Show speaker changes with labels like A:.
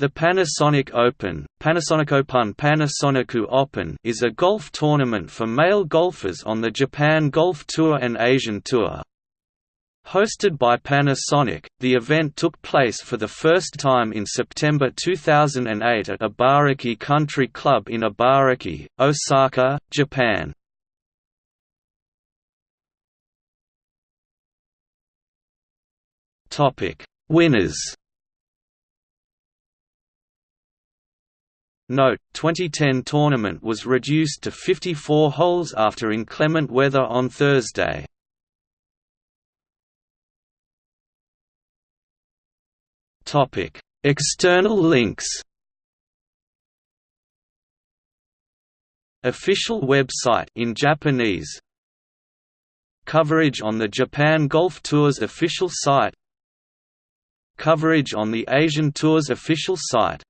A: The Panasonic Open, Panasonic Open Panasonic Open is a golf tournament for male golfers on the Japan Golf Tour and Asian Tour. Hosted by Panasonic, the event took place for the first time in September 2008 at Ibaraki Country Club in Ibaraki, Osaka, Japan. Winners Note, 2010 tournament was reduced to 54 holes after inclement weather on Thursday. External links. Official website in Japanese. Coverage on the Japan Golf Tour's official site. Coverage on the Asian Tour's official site